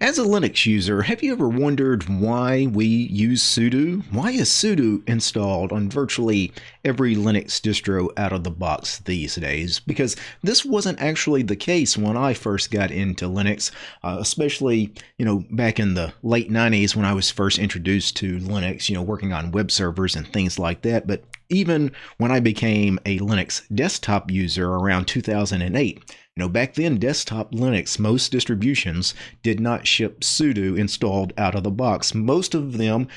As a Linux user, have you ever wondered why we use sudo? Why is sudo installed on virtually every Linux distro out of the box these days? Because this wasn't actually the case when I first got into Linux, uh, especially, you know, back in the late 90s when I was first introduced to Linux, you know, working on web servers and things like that. But even when I became a Linux desktop user around 2008, you know, back then, desktop Linux, most distributions did not ship sudo installed out of the box. Most of them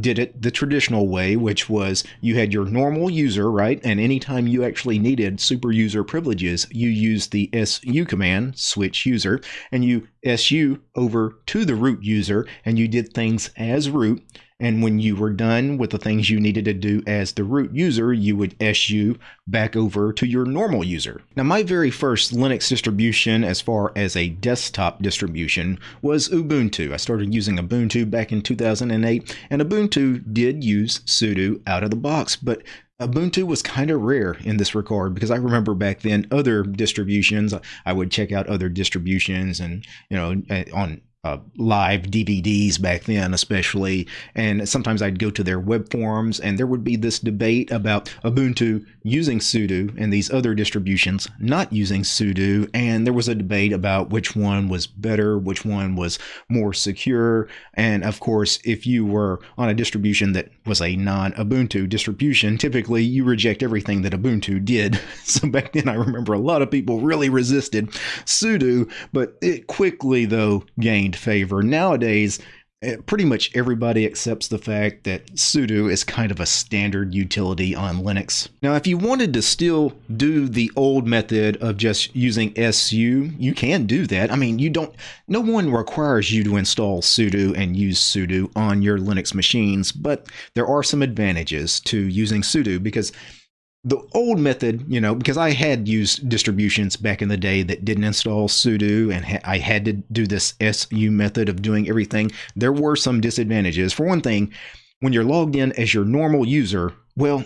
did it the traditional way, which was you had your normal user, right? And anytime you actually needed super user privileges, you used the su command, switch user, and you su over to the root user, and you did things as root. And when you were done with the things you needed to do as the root user, you would SU back over to your normal user. Now, my very first Linux distribution, as far as a desktop distribution, was Ubuntu. I started using Ubuntu back in 2008, and Ubuntu did use sudo out of the box, but Ubuntu was kind of rare in this regard because I remember back then other distributions. I would check out other distributions and you know eh, on uh, live DVDs back then, especially. And sometimes I'd go to their web forums, and there would be this debate about Ubuntu using sudo and these other distributions not using sudo. And there was a debate about which one was better, which one was more secure. And of course, if you were on a distribution that was a non Ubuntu distribution, typically you reject everything that Ubuntu did. So back then, I remember a lot of people really resisted sudo, but it quickly, though, gained favor. Nowadays, eh, pretty much everybody accepts the fact that sudo is kind of a standard utility on Linux. Now, if you wanted to still do the old method of just using su, you can do that. I mean, you don't, no one requires you to install sudo and use sudo on your Linux machines, but there are some advantages to using sudo because the old method, you know, because I had used distributions back in the day that didn't install sudo and ha- I had to do this su method of doing everything, there were some disadvantages. For one thing, when you're logged in as your normal user, well,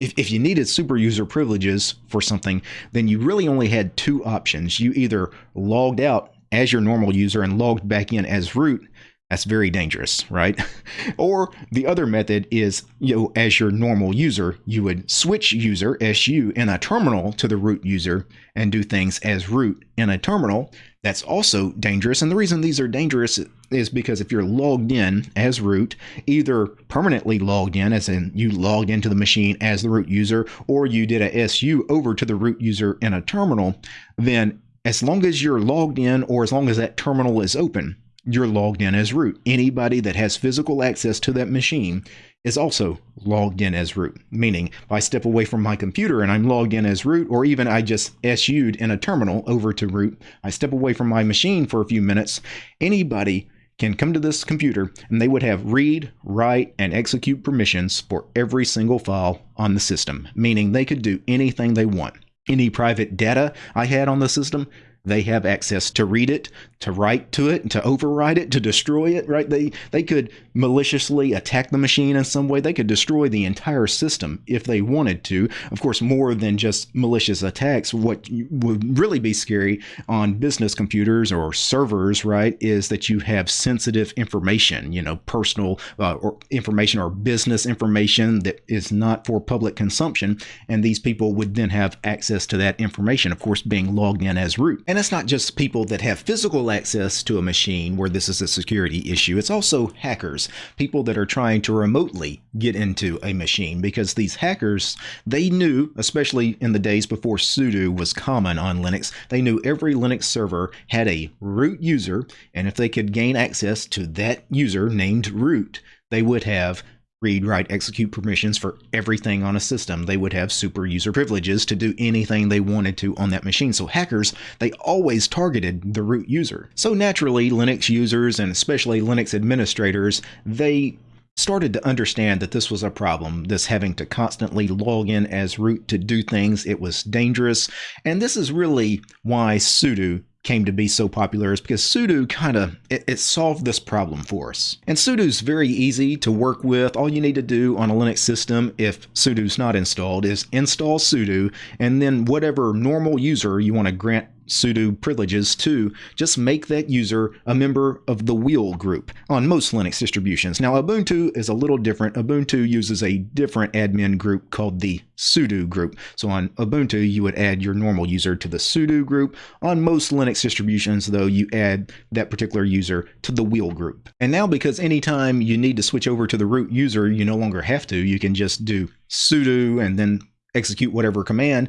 if, if you needed super user privileges for something, then you really only had two options. You either logged out as your normal user and logged back in as root, that's very dangerous, right? or the other method is, you know, as your normal user, you would switch user SU in a terminal to the root user and do things as root in a terminal. That's also dangerous. And the reason these are dangerous is because if you're logged in as root, either permanently logged in, as in you logged into the machine as the root user, or you did a SU over to the root user in a terminal, then as long as you're logged in or as long as that terminal is open, you're logged in as root. Anybody that has physical access to that machine is also logged in as root. Meaning, if I step away from my computer and I'm logged in as root, or even I just SU'd in a terminal over to root, I step away from my machine for a few minutes, anybody can come to this computer and they would have read, write, and execute permissions for every single file on the system, meaning they could do anything they want. Any private data I had on the system, they have access to read it, to write to it, to override it, to destroy it, right? They they could maliciously attack the machine in some way. They could destroy the entire system if they wanted to. Of course, more than just malicious attacks, what would really be scary on business computers or servers, right, is that you have sensitive information, you know, personal uh, or information or business information that is not for public consumption, and these people would then have access to that information, of course, being logged in as root. And it's not just people that have physical access to a machine where this is a security issue, it's also hackers, people that are trying to remotely get into a machine because these hackers, they knew, especially in the days before sudo was common on Linux, they knew every Linux server had a root user, and if they could gain access to that user named root, they would have read, write, execute permissions for everything on a system. They would have super user privileges to do anything they wanted to on that machine. So hackers, they always targeted the root user. So naturally, Linux users and especially Linux administrators, they started to understand that this was a problem, this having to constantly log in as root to do things. It was dangerous. And this is really why sudo came to be so popular is because sudo kind of it, it, solved this problem for us. And sudo is very easy to work with. All you need to do on a Linux system if sudo's not installed is install sudo and then whatever normal user you want to grant sudo privileges to just make that user a member of the wheel group on most Linux distributions. Now, Ubuntu is a little different. Ubuntu uses a different admin group called the sudo group. So on Ubuntu, you would add your normal user to the sudo group. On most Linux distributions, though, you add that particular user to the wheel group. And now, because anytime you need to switch over to the root user, you no longer have to. You can just do sudo and then execute whatever command.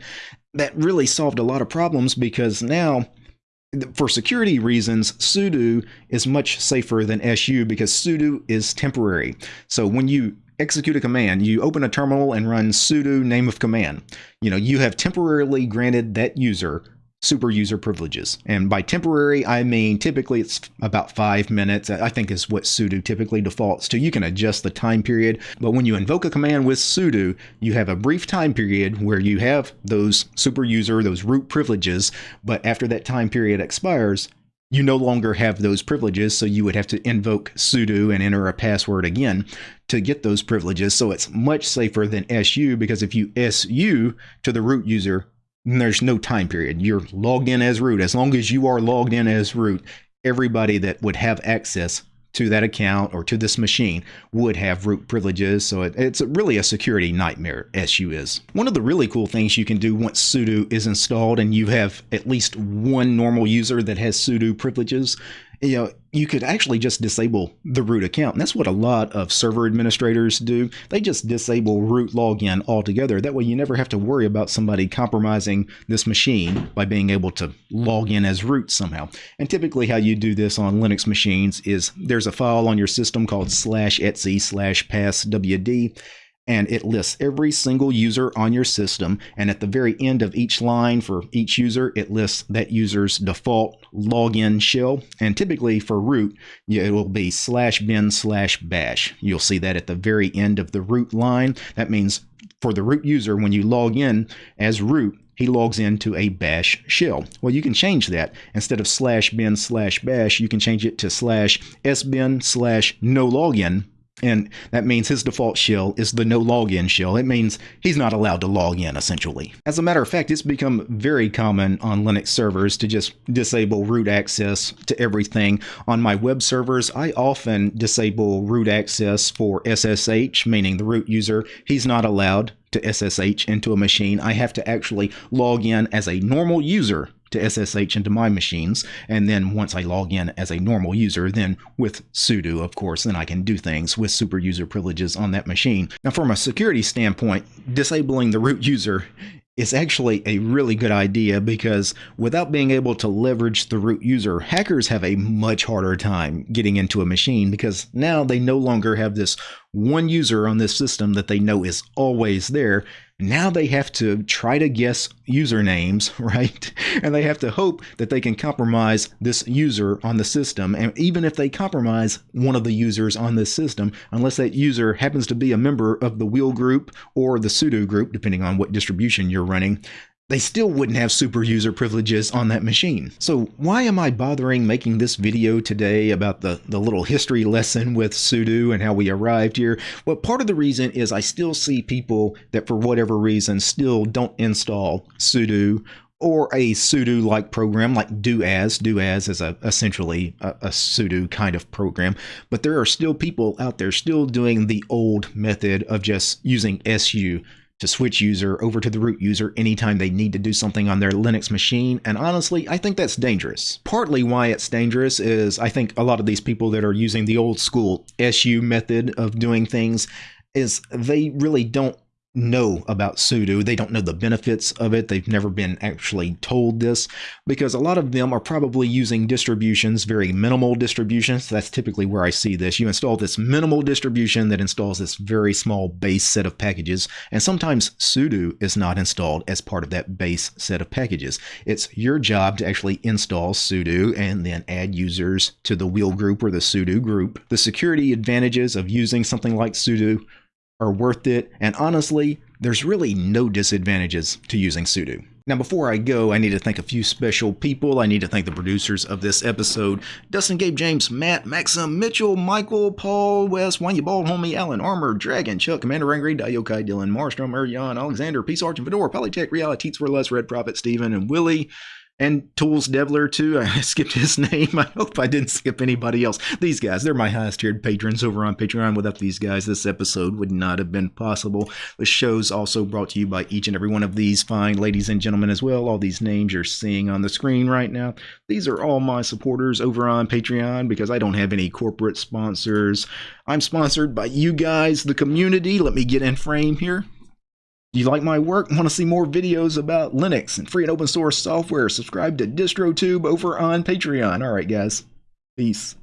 That really solved a lot of problems because now for security reasons, sudo is much safer than su because sudo is temporary. So when you execute a command, you open a terminal and run sudo name of command. You know, you have temporarily granted that user super user privileges. And by temporary, I mean typically it's about five minutes, I think is what sudo typically defaults to. You can adjust the time period, but when you invoke a command with sudo, you have a brief time period where you have those super user, those root privileges, but after that time period expires, you no longer have those privileges, so you would have to invoke sudo and enter a password again to get those privileges. So it's much safer than su because if you su to the root user, there's no time period. You're logged in as root. As long as you are logged in as root, everybody that would have access to that account or to this machine would have root privileges. So it, it's really a security nightmare, SU is. One of the really cool things you can do once sudo is installed and you have at least one normal user that has sudo privileges you know, you could actually just disable the root account. And that's what a lot of server administrators do. They just disable root login altogether. That way you never have to worry about somebody compromising this machine by being able to log in as root somehow. And typically how you do this on Linux machines is there's a file on your system called slash etc slash passwd and it lists every single user on your system. And at the very end of each line for each user, it lists that user's default login shell. And typically for root, it will be slash bin slash bash. You'll see that at the very end of the root line. That means for the root user, when you log in as root, he logs into a bash shell. Well, you can change that. Instead of slash bin slash bash, you can change it to slash sbin slash no login and that means his default shell is the no login shell. It means he's not allowed to log in, essentially. As a matter of fact, it's become very common on Linux servers to just disable root access to everything. On my web servers, I often disable root access for SSH, meaning the root user, he's not allowed to SSH into a machine. I have to actually log in as a normal user to SSH into my machines. And then once I log in as a normal user, then with sudo, of course, then I can do things with super user privileges on that machine. Now, from a security standpoint, disabling the root user is actually a really good idea because without being able to leverage the root user, hackers have a much harder time getting into a machine because now they no longer have this one user on this system that they know is always there. Now they have to try to guess usernames, right? And they have to hope that they can compromise this user on the system. And even if they compromise one of the users on this system, unless that user happens to be a member of the wheel group or the sudo group, depending on what distribution you're running, they still wouldn't have super user privileges on that machine. So why am I bothering making this video today about the, the little history lesson with sudo and how we arrived here? Well, part of the reason is I still see people that for whatever reason still don't install sudo or a sudo-like program like doas. Doas is a, essentially a, a sudo kind of program, but there are still people out there still doing the old method of just using su to switch user over to the root user anytime they need to do something on their Linux machine. And honestly, I think that's dangerous. Partly why it's dangerous is I think a lot of these people that are using the old school SU method of doing things is they really don't know about sudo. They don't know the benefits of it. They've never been actually told this because a lot of them are probably using distributions, very minimal distributions. That's typically where I see this. You install this minimal distribution that installs this very small base set of packages. And sometimes sudo is not installed as part of that base set of packages. It's your job to actually install sudo and then add users to the wheel group or the sudo group. The security advantages of using something like sudo are worth it, and honestly, there's really no disadvantages to using sudo. Now, before I go, I need to thank a few special people. I need to thank the producers of this episode Dustin, Gabe, James, Matt, Maxim, Mitchell, Michael, Paul, Wes, Wayne, you bald homie, Alan, Armor, Dragon, Chuck, Commander Angry, Dayokai, Dylan, Marstrom, Erjan, Alexander, Peace Arch, and Fedor, Polytech, Reality, Teats for Less, Red Prophet, Steven, and Willie. And Tools Devler too. I skipped his name. I hope I didn't skip anybody else. These guys, they're my highest tiered patrons over on Patreon. Without these guys, this episode would not have been possible. The show's also brought to you by each and every one of these fine ladies and gentlemen as well. All these names you're seeing on the screen right now. These are all my supporters over on Patreon because I don't have any corporate sponsors. I'm sponsored by you guys, the community. Let me get in frame here. Do you like my work? Want to see more videos about Linux and free and open source software? Subscribe to DistroTube over on Patreon. All right, guys. Peace.